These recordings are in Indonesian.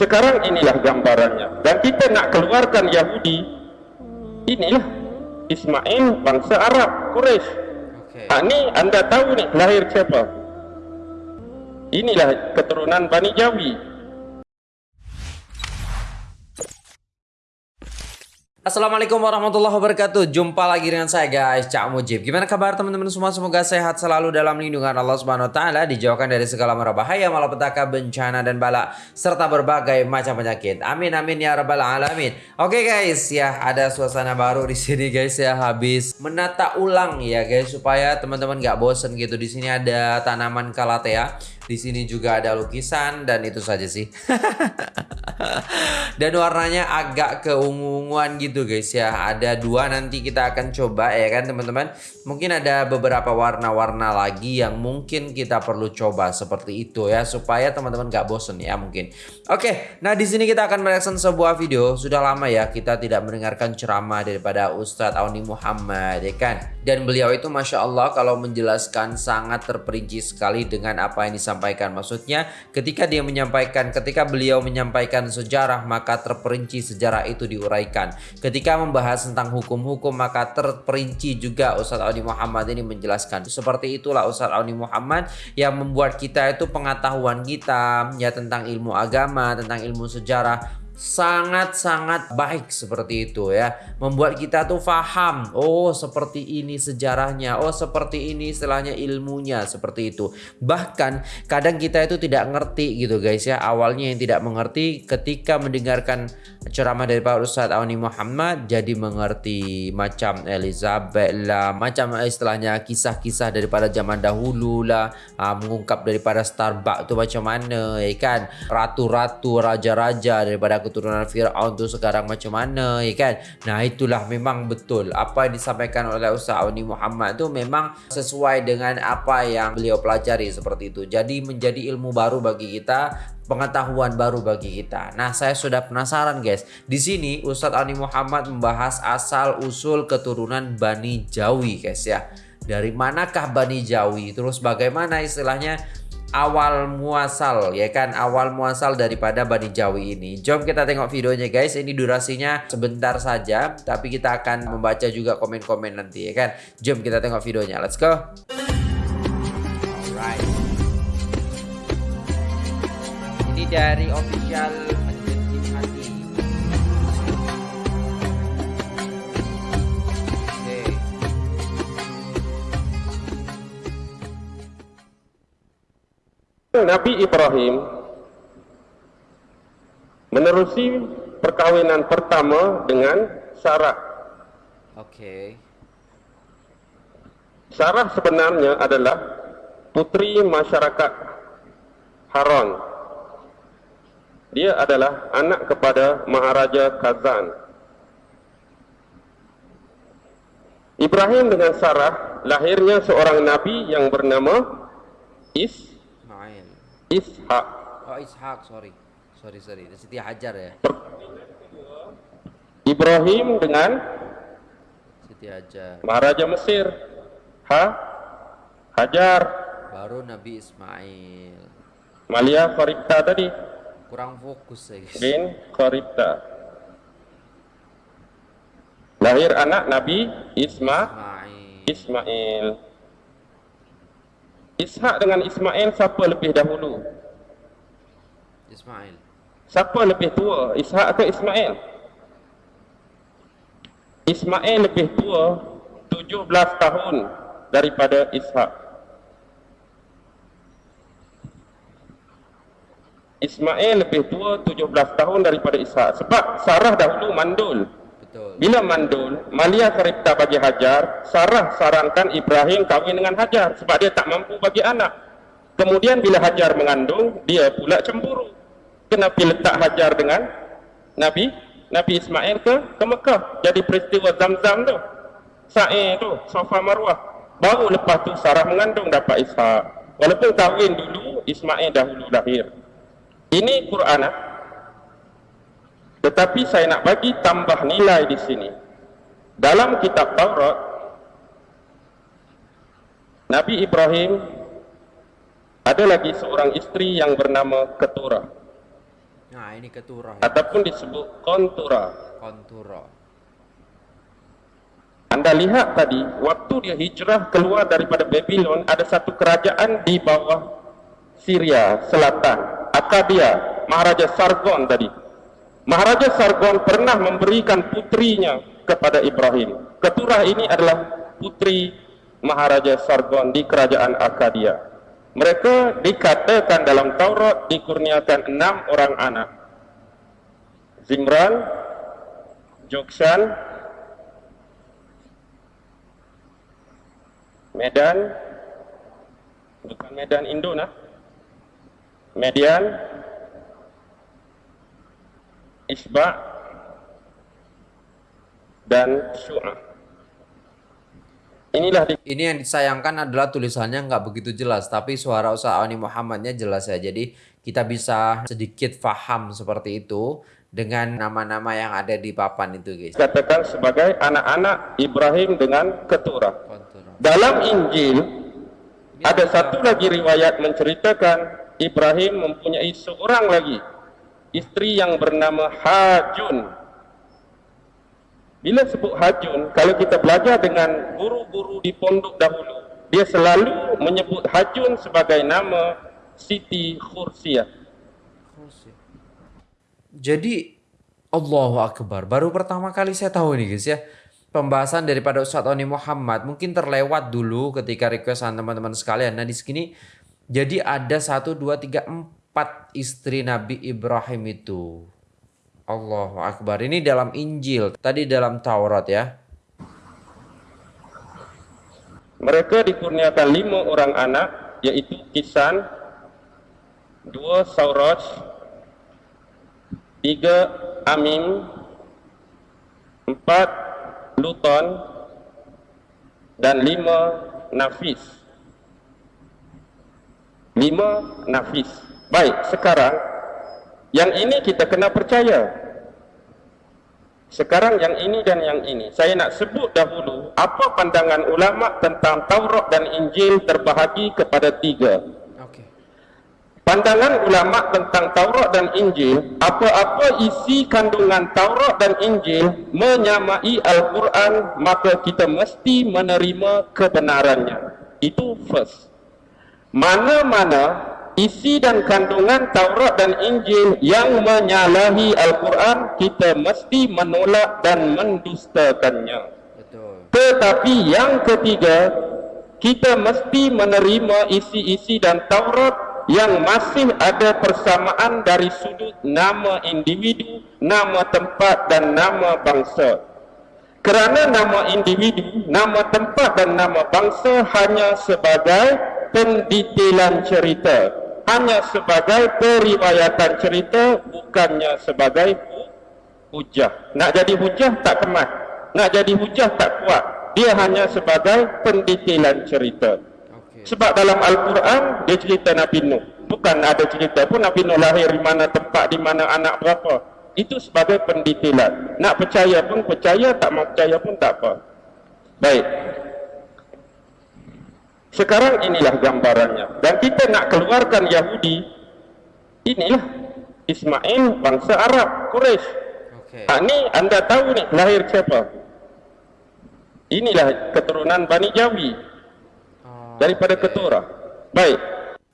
sekarang inilah gambarannya. Dan kita nak keluarkan Yahudi inilah Ismail bangsa Arab Quraisy. Oke. ha, ni anda tahu ni lahir siapa? Inilah keturunan Bani Jawi Assalamualaikum warahmatullahi wabarakatuh. Jumpa lagi dengan saya guys Cak Mujib. Gimana kabar teman-teman semua? Semoga sehat selalu dalam lindungan Allah Subhanahu Wa Taala Dijauhkan dari segala mara bahaya Malapetaka, bencana dan bala Serta berbagai macam penyakit. Amin amin ya rabbal alamin. Oke guys ya ada suasana baru di sini guys ya. Habis menata ulang ya guys Supaya teman-teman gak bosen gitu. Di sini ada tanaman kalatea di sini juga ada lukisan dan itu saja sih. dan warnanya agak keungu-unguan gitu guys ya. Ada dua nanti kita akan coba ya kan teman-teman. Mungkin ada beberapa warna-warna lagi yang mungkin kita perlu coba seperti itu ya supaya teman-teman gak bosen ya mungkin. Oke, nah di sini kita akan mereaction sebuah video. Sudah lama ya kita tidak mendengarkan ceramah daripada Ustadz Auni Muhammad ya kan. Dan beliau itu masya Allah kalau menjelaskan sangat terperinci sekali dengan apa yang disampaikan disampaikan. Maksudnya ketika dia menyampaikan, ketika beliau menyampaikan sejarah maka terperinci sejarah itu diuraikan. Ketika membahas tentang hukum-hukum maka terperinci juga Ustadz Auni Muhammad ini menjelaskan. Seperti itulah Ustadz Auni Muhammad yang membuat kita itu pengetahuan kita ya tentang ilmu agama, tentang ilmu sejarah sangat-sangat baik seperti itu ya. Membuat kita tuh faham oh seperti ini sejarahnya oh seperti ini istilahnya ilmunya seperti itu. Bahkan kadang kita itu tidak ngerti gitu guys ya. Awalnya yang tidak mengerti ketika mendengarkan ceramah dari Pak Ustadz Auni Muhammad jadi mengerti macam Elizabeth lah macam istilahnya kisah-kisah daripada zaman dahulu lah. Uh, mengungkap daripada Starbucks itu macam mana ya kan? Ratu-ratu raja-raja daripada keturunan Fir'aun tu sekarang macam mana ya kan? Nah itulah memang betul. Apa yang disampaikan oleh Ustaz Auni Muhammad tu memang sesuai dengan apa yang beliau pelajari seperti itu. Jadi menjadi ilmu baru bagi kita pengetahuan baru bagi kita. Nah, saya sudah penasaran guys. Di sini Ustadz Ani Muhammad membahas asal usul keturunan Bani Jawi guys ya. Dari manakah Bani Jawi? Terus bagaimana istilahnya awal muasal ya kan awal muasal daripada Bani Jawi ini jom kita tengok videonya guys ini durasinya sebentar saja tapi kita akan membaca juga komen-komen nanti ya kan jom kita tengok videonya let's go dari official Masjid Hati Oke. Nabi Ibrahim menerusi perkawinan pertama dengan Sarah. Oke. Sarah sebenarnya adalah putri masyarakat Haran. Dia adalah anak kepada Maharaja Kazan. Ibrahim dengan Sarah lahirnya seorang nabi yang bernama Is Ismail. Ishak. Oh Ishak, sorry. Sorry, sorry. Siti Hajar ya. Ibrahim dengan Siti Hajar. Maharaja Mesir. Ha? Hajar. Baru Nabi Ismail. Malia Faribta tadi. Kurang fokus saya guys. Bin Faribta. Lahir anak Nabi Isma Ismail. Ismail. Ishak dengan Ismail siapa lebih dahulu? Ismail. Siapa lebih tua? Ishak ke Ismail? Ismail lebih tua 17 tahun daripada Ishak. Ismail lebih tua 17 tahun daripada Ishak. Sebab Sarah dahulu mandul. Betul. Bila mandul, Malia Karipta bagi Hajar, Sarah sarankan Ibrahim kahwin dengan Hajar sebab dia tak mampu bagi anak. Kemudian bila Hajar mengandung, dia pula cemburu. Kenapa letak Hajar dengan Nabi Nabi Ismail ke ke Mekah? Jadi peristiwa Zamzam tu. Sa'i tu, Safa Marwah. Baru lepas tu Sarah mengandung dapat Ishak. Walaupun kahwin dulu, Ismail dahulu lahir. Ini Quran ah. Tetapi saya nak bagi tambah nilai di sini. Dalam kitab Taurat, Nabi Ibrahim ada lagi seorang isteri yang bernama Keturah. Nah, ini keturah. Ya. Ataupun disebut kontura. Kontura. Anda lihat tadi, waktu dia hijrah keluar daripada Babylon, ada satu kerajaan di bawah Syria Selatan, Akadia, Maharaja Sargon tadi. Maharaja Sargon pernah memberikan putrinya kepada Ibrahim. Keturah ini adalah putri Maharaja Sargon di kerajaan Akadia. Mereka dikatakan dalam Taurat dikurniakan enam orang anak. Zimran, Joksan, Medan, bukan Medan Indo. Median, Isba, dan Syu'ah. Inilah di... ini yang disayangkan adalah tulisannya nggak begitu jelas, tapi suara Ustaz Muhammadnya jelas ya. Jadi kita bisa sedikit faham seperti itu dengan nama-nama yang ada di papan itu guys. Katakan sebagai anak-anak Ibrahim dengan keturah. Dalam Injil ada satu lagi riwayat menceritakan Ibrahim mempunyai seorang lagi istri yang bernama Hajun Bila sebut hajun, kalau kita belajar dengan guru-guru di pondok dahulu, dia selalu menyebut hajun sebagai nama Siti Khursiah. Jadi Allahu Akbar. Baru pertama kali saya tahu ini guys ya. Pembahasan daripada Ustadz Oni Muhammad mungkin terlewat dulu ketika requestan teman-teman sekalian. Nah di sini jadi ada satu dua tiga empat istri Nabi Ibrahim itu. Allahu Akbar. Ini dalam Injil, tadi dalam Taurat ya. Mereka dikurniakan lima orang anak, yaitu Kisan, dua Sauraj, tiga Amim, empat Luton, dan lima Nafis. Lima Nafis. Baik, sekarang yang ini kita kena percaya. Sekarang yang ini dan yang ini. Saya nak sebut dahulu apa pandangan ulama tentang Taurat dan Injil terbahagi kepada tiga. Pandangan ulama tentang Taurat dan Injil, apa-apa isi kandungan Taurat dan Injil menyamai Al-Quran, maka kita mesti menerima kebenarannya. Itu first. Mana-mana isi dan kandungan Taurat dan Injil yang menyalahi Al-Quran kita mesti menolak dan mendustakannya. Tetapi yang ketiga, kita mesti menerima isi-isi dan Taurat yang masih ada persamaan dari sudut nama individu, nama tempat dan nama bangsa. Kerana nama individu, nama tempat dan nama bangsa hanya sebagai pendetailan cerita. Hanya sebagai periwayatan cerita bukannya sebagai hujah. Nak jadi hujah tak kemas. Nak jadi hujah tak kuat. Dia hanya sebagai pendetailan cerita. Sebab dalam Al-Quran dia cerita Nabi Nuh. Bukan ada cerita pun Nabi Nuh lahir di mana tempat di mana anak berapa. Itu sebagai pendetailan nak percaya pun percaya tak mau percaya pun tak apa. Baik sekarang inilah gambarannya. Dan kita nak keluarkan Yahudi, inilah Ismail bangsa Arab, Quraisy. Okay. Ha, ini anda tahu ni lahir siapa? Inilah keturunan Bani Jawi oh, daripada okay. Keturah. Baik.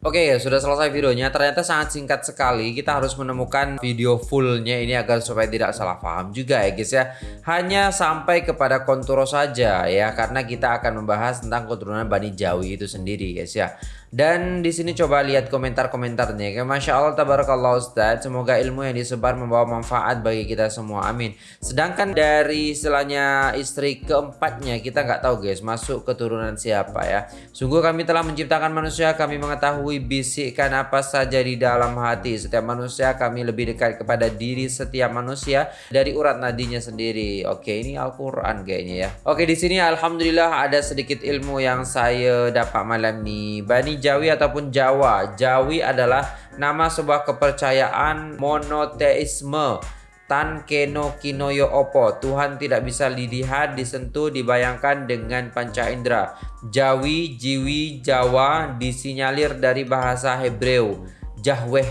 Oke ya sudah selesai videonya. Ternyata sangat singkat sekali. Kita harus menemukan video fullnya ini agar supaya tidak salah paham juga ya guys ya. Hanya sampai kepada konturo saja ya karena kita akan membahas tentang keturunan Bani Jawi itu sendiri guys ya dan di sini coba lihat komentar-komentarnya. Ya, Masya Allah, tabarakallah Ustaz. Semoga ilmu yang disebar membawa manfaat bagi kita semua. Amin. Sedangkan dari istilahnya istri keempatnya, kita nggak tahu guys, masuk keturunan siapa ya. Sungguh kami telah menciptakan manusia, kami mengetahui bisikan apa saja di dalam hati. Setiap manusia kami lebih dekat kepada diri setiap manusia dari urat nadinya sendiri. Oke, ini Al-Quran kayaknya ya. Oke, di sini Alhamdulillah ada sedikit ilmu yang saya dapat malam ini. Bani Jawi ataupun Jawa. Jawi adalah nama sebuah kepercayaan monoteisme. Tan keno kinoyo opo Tuhan tidak bisa dilihat, disentuh, dibayangkan dengan panca indera Jawi, Jiwi, Jawa disinyalir dari bahasa Hebreu Jahweh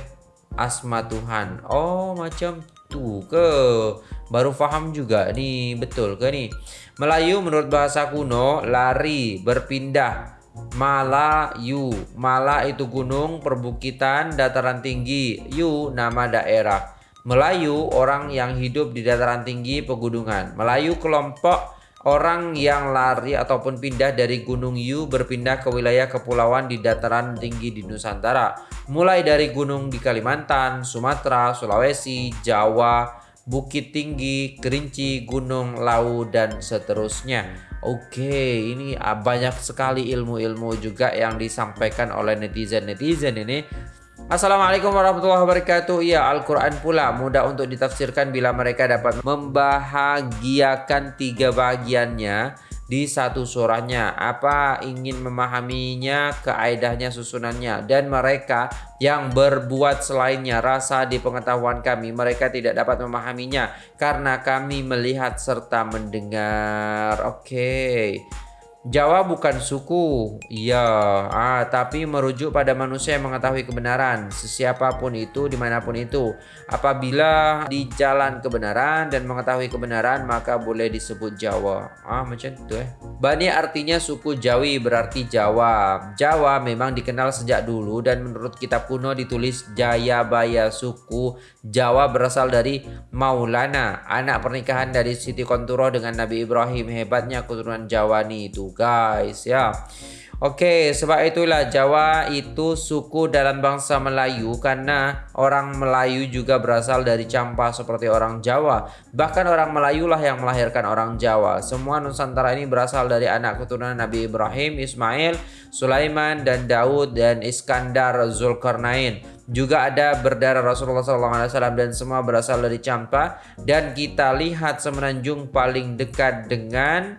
asma Tuhan. Oh, macam tuh ke. Baru paham juga nih, betul ke nih? Melayu menurut bahasa kuno lari, berpindah. Malayu, Mala itu gunung, perbukitan, dataran tinggi. Yu nama daerah. Melayu orang yang hidup di dataran tinggi pegunungan. Melayu kelompok Orang yang lari ataupun pindah dari Gunung Yu berpindah ke wilayah kepulauan di dataran tinggi di Nusantara. Mulai dari gunung di Kalimantan, Sumatera, Sulawesi, Jawa, Bukit Tinggi, Kerinci, Gunung Lau, dan seterusnya. Oke, ini banyak sekali ilmu-ilmu juga yang disampaikan oleh netizen-netizen ini. Assalamualaikum warahmatullahi wabarakatuh. Ya Al-Quran pula mudah untuk ditafsirkan bila mereka dapat membahagiakan tiga bagiannya di satu surahnya. Apa ingin memahaminya keaidahnya susunannya? Dan mereka yang berbuat selainnya rasa di pengetahuan kami mereka tidak dapat memahaminya karena kami melihat serta mendengar. Oke. okay. Jawa bukan suku, iya, ah, tapi merujuk pada manusia yang mengetahui kebenaran, sesiapapun itu, di mana pun itu. Apabila di jalan kebenaran dan mengetahui kebenaran, maka boleh disebut Jawa. Ah, macam itu eh. Bani artinya suku Jawi, berarti Jawa. Jawa memang dikenal sejak dulu dan menurut kitab kuno ditulis Jayabaya suku Jawa berasal dari Maulana, anak pernikahan dari Siti Konturo dengan Nabi Ibrahim. Hebatnya keturunan Jawani itu guys ya. Oke, sebab itulah Jawa itu suku dalam bangsa Melayu karena orang Melayu juga berasal dari Campa seperti orang Jawa. Bahkan orang Melayu lah yang melahirkan orang Jawa. Semua Nusantara ini berasal dari anak keturunan Nabi Ibrahim, Ismail, Sulaiman, dan Daud, dan Iskandar Zulkarnain. Juga ada berdarah Rasulullah SAW dan semua berasal dari Campa. Dan kita lihat semenanjung paling dekat dengan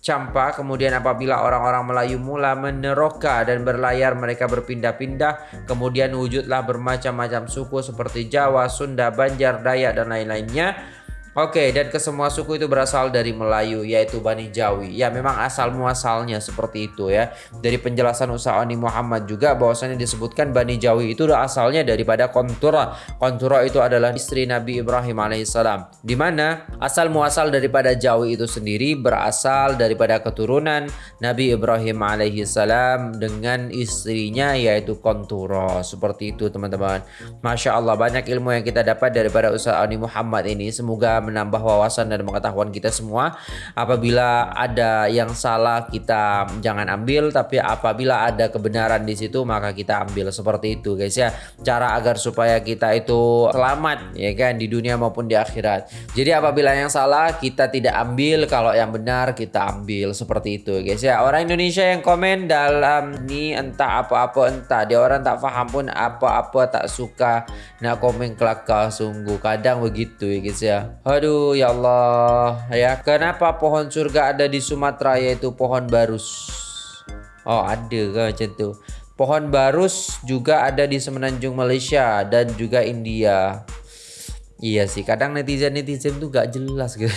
Campa kemudian apabila orang-orang Melayu mula meneroka dan berlayar mereka berpindah-pindah. Kemudian wujudlah bermacam-macam suku seperti Jawa, Sunda, Banjar, Dayak dan lain-lainnya Oke, dan kesemua suku itu berasal dari Melayu, yaitu Bani Jawi. Ya, memang asal muasalnya seperti itu ya. Dari penjelasan Usa'ani Muhammad juga bahwasanya disebutkan Bani Jawi itu asalnya daripada Kontura. Kontura itu adalah istri Nabi Ibrahim alaihissalam. Di mana asal muasal daripada Jawi itu sendiri berasal daripada keturunan Nabi Ibrahim alaihissalam dengan istrinya yaitu Kontura. Seperti itu teman-teman. Masya Allah banyak ilmu yang kita dapat daripada Usa'ani Muhammad ini. Semoga menambah wawasan dan pengetahuan kita semua. Apabila ada yang salah kita jangan ambil, tapi apabila ada kebenaran di situ maka kita ambil seperti itu guys ya. Cara agar supaya kita itu selamat ya kan di dunia maupun di akhirat. Jadi apabila yang salah kita tidak ambil, kalau yang benar kita ambil seperti itu guys ya. Orang Indonesia yang komen dalam ini entah apa-apa entah dia orang tak paham pun apa-apa tak suka nak komen kelakar sungguh kadang begitu ya guys ya. Aduh ya Allah. Ya kenapa pohon surga ada di Sumatera? Yaitu pohon barus. Oh ada kan macam tu? Pohon barus juga ada di semenanjung Malaysia dan juga India. Iya sih kadang netizen-netizen tuh gak jelas gitu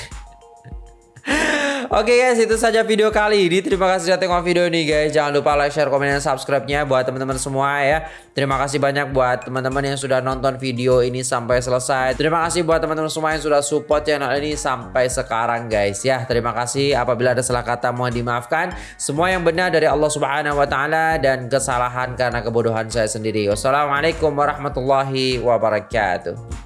Oke okay guys, itu saja video kali ini. Terima kasih sudah tengok video ini guys. Jangan lupa like, share, komen, dan subscribe-nya buat teman-teman semua ya. Terima kasih banyak buat teman-teman yang sudah nonton video ini sampai selesai. Terima kasih buat teman-teman semua yang sudah support channel ini sampai sekarang guys ya. Terima kasih. Apabila ada salah kata mohon dimaafkan. Semua yang benar dari Allah Subhanahu wa taala dan kesalahan karena kebodohan saya sendiri. Wassalamualaikum warahmatullahi wabarakatuh.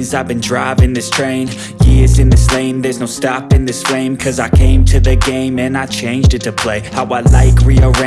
I've been driving this train. Years in this lane There's no stopping this flame. Cause I came to the game And I changed it to play. How I like rearrange